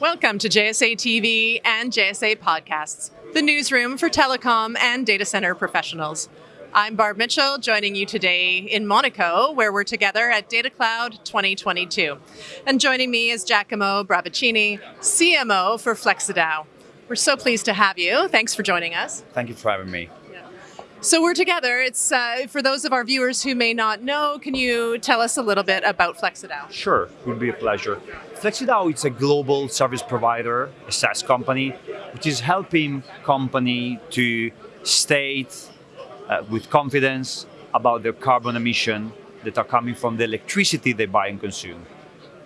Welcome to JSA TV and JSA Podcasts, the newsroom for telecom and data center professionals. I'm Barb Mitchell, joining you today in Monaco, where we're together at Data Cloud 2022. And joining me is Giacomo Bravicini, CMO for FlexiDAO. We're so pleased to have you. Thanks for joining us. Thank you for having me. So we're together. It's uh, for those of our viewers who may not know. Can you tell us a little bit about FlexiDAO? Sure, it would be a pleasure. FlexiDAO is a global service provider, a SaaS company, which is helping company to state uh, with confidence about their carbon emission that are coming from the electricity they buy and consume.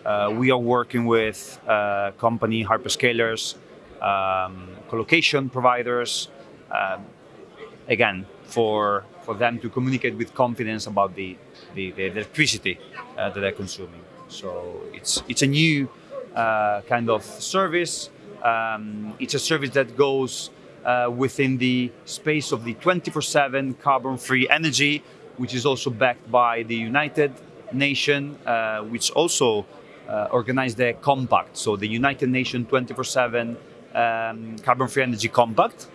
Uh, we are working with uh, company hyperscalers, um, colocation providers, um, again, for, for them to communicate with confidence about the, the, the electricity uh, that they're consuming. So it's, it's a new uh, kind of service. Um, it's a service that goes uh, within the space of the 24-7 carbon-free energy, which is also backed by the United Nations, uh, which also uh, organized the compact. So the United Nations 24-7 um, carbon-free energy compact,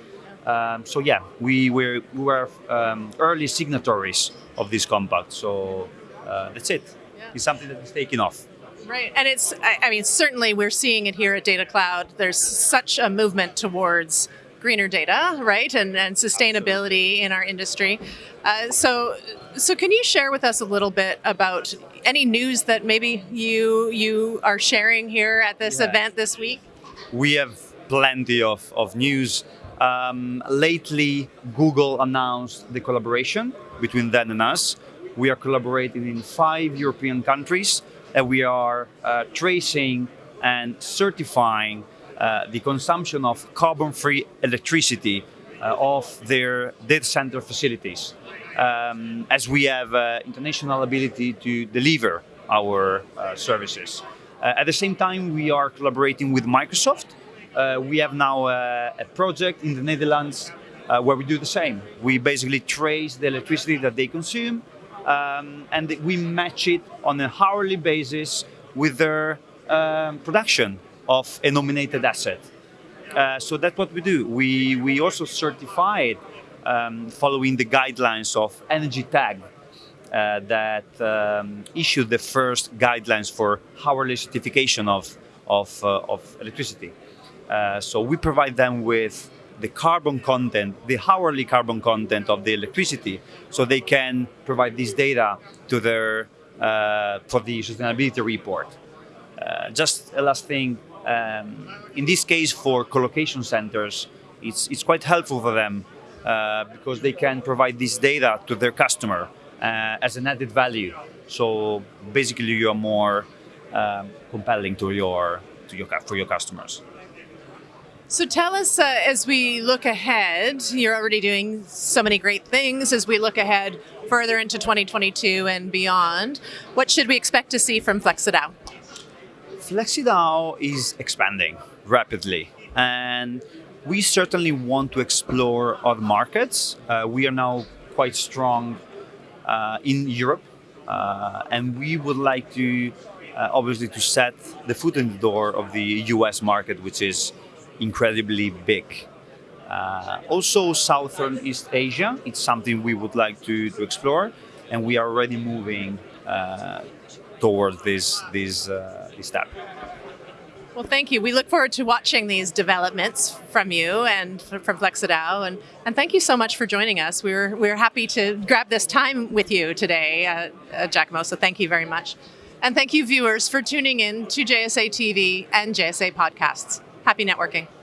um, so yeah, we were, we were um, early signatories of this compact. So uh, that's it. Yeah. It's something that is taking off. Right, and it's, I, I mean, certainly we're seeing it here at Data Cloud. There's such a movement towards greener data, right, and, and sustainability Absolutely. in our industry. Uh, so, so can you share with us a little bit about any news that maybe you you are sharing here at this yeah. event this week? We have plenty of, of news. Um, lately, Google announced the collaboration between them and us. We are collaborating in five European countries and we are uh, tracing and certifying uh, the consumption of carbon-free electricity uh, of their data center facilities. Um, as we have uh, international ability to deliver our uh, services. Uh, at the same time, we are collaborating with Microsoft we have now a, a, project in the Netherlands uh, where we do the same. We basically trace the electricity that they consume um, and we match it on a hourly basis with their um, production of a nominated asset. Uh, so that's what we do. We, we also certify it um, following the guidelines of EnergyTag uh, that um, issued the first guidelines for hourly certification of, of, uh, of electricity. Uh, so we provide them with the carbon content, the hourly carbon content of the electricity, so they can provide this data to their uh, for the sustainability report. Uh, just a last thing, um, in this case for colocation centers, it's, it's quite helpful for them uh, because they can provide this data to their customer uh, as an added value. So basically you are more um, compelling to your, to your, for your customers. So tell us, uh, as we look ahead, you're already doing so many great things. As we look ahead further into 2022 and beyond, what should we expect to see from FlexiDAO? FlexiDAO is expanding rapidly, and we certainly want to explore other markets. Uh, we are now quite strong uh, in Europe, uh, and we would like to, uh, obviously, to set the foot in the door of the US market, which is incredibly big. Uh, also, Southern East Asia, it's something we would like to, to explore, and we are already moving uh, towards this, this, uh, this step. Well, thank you. We look forward to watching these developments from you and from FlexiDAO. And, and thank you so much for joining us. We're, we're happy to grab this time with you today, uh, uh, Giacomo, so thank you very much. And thank you, viewers, for tuning in to JSA TV and JSA Podcasts. Happy networking.